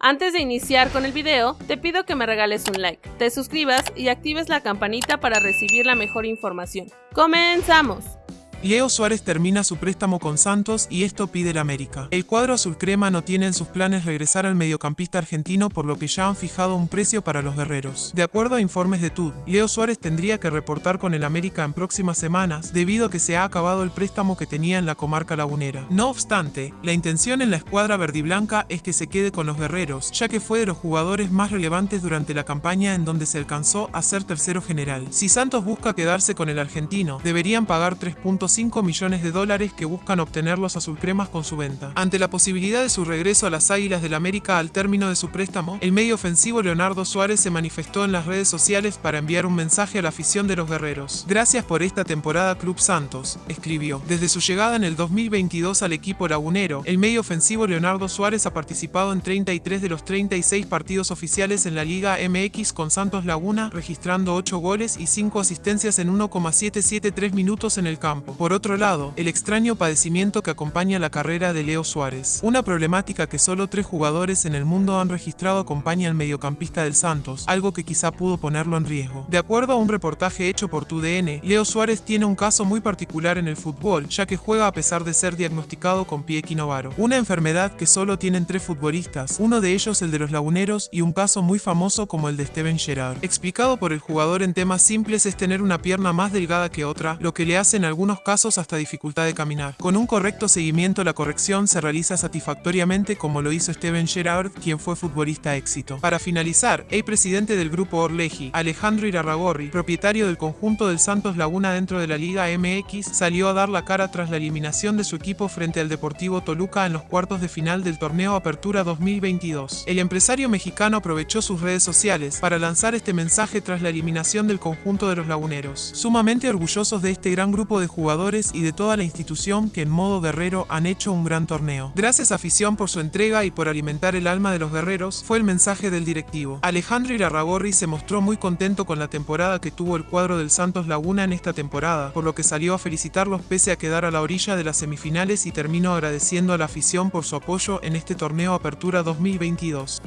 Antes de iniciar con el video, te pido que me regales un like, te suscribas y actives la campanita para recibir la mejor información. ¡Comenzamos! Leo Suárez termina su préstamo con Santos y esto pide el América. El cuadro azul crema no tiene en sus planes regresar al mediocampista argentino por lo que ya han fijado un precio para los guerreros. De acuerdo a informes de TUD, Leo Suárez tendría que reportar con el América en próximas semanas debido a que se ha acabado el préstamo que tenía en la comarca lagunera. No obstante, la intención en la escuadra verdiblanca es que se quede con los guerreros, ya que fue de los jugadores más relevantes durante la campaña en donde se alcanzó a ser tercero general. Si Santos busca quedarse con el argentino, deberían pagar 3.5 5 millones de dólares que buscan obtener los azulcremas con su venta. Ante la posibilidad de su regreso a las Águilas del América al término de su préstamo, el medio ofensivo Leonardo Suárez se manifestó en las redes sociales para enviar un mensaje a la afición de los guerreros. Gracias por esta temporada Club Santos, escribió. Desde su llegada en el 2022 al equipo lagunero, el medio ofensivo Leonardo Suárez ha participado en 33 de los 36 partidos oficiales en la Liga MX con Santos Laguna, registrando 8 goles y 5 asistencias en 1,773 minutos en el campo. Por otro lado, el extraño padecimiento que acompaña la carrera de Leo Suárez. Una problemática que solo tres jugadores en el mundo han registrado acompaña al mediocampista del Santos, algo que quizá pudo ponerlo en riesgo. De acuerdo a un reportaje hecho por TUDN, Leo Suárez tiene un caso muy particular en el fútbol, ya que juega a pesar de ser diagnosticado con pie equinovaro. Una enfermedad que solo tienen tres futbolistas, uno de ellos el de los laguneros y un caso muy famoso como el de Steven Gerrard. Explicado por el jugador en temas simples es tener una pierna más delgada que otra, lo que le hace en algunos casos hasta dificultad de caminar. Con un correcto seguimiento la corrección se realiza satisfactoriamente como lo hizo Steven Gerrard, quien fue futbolista éxito. Para finalizar, el presidente del grupo Orleji, Alejandro Irarragorri, propietario del conjunto del Santos Laguna dentro de la Liga MX, salió a dar la cara tras la eliminación de su equipo frente al Deportivo Toluca en los cuartos de final del torneo Apertura 2022. El empresario mexicano aprovechó sus redes sociales para lanzar este mensaje tras la eliminación del conjunto de los laguneros. Sumamente orgullosos de este gran grupo de y de toda la institución que en modo guerrero han hecho un gran torneo. Gracias afición por su entrega y por alimentar el alma de los guerreros, fue el mensaje del directivo. Alejandro Irarragorri se mostró muy contento con la temporada que tuvo el cuadro del Santos Laguna en esta temporada, por lo que salió a felicitarlos pese a quedar a la orilla de las semifinales y terminó agradeciendo a la afición por su apoyo en este torneo Apertura 2022.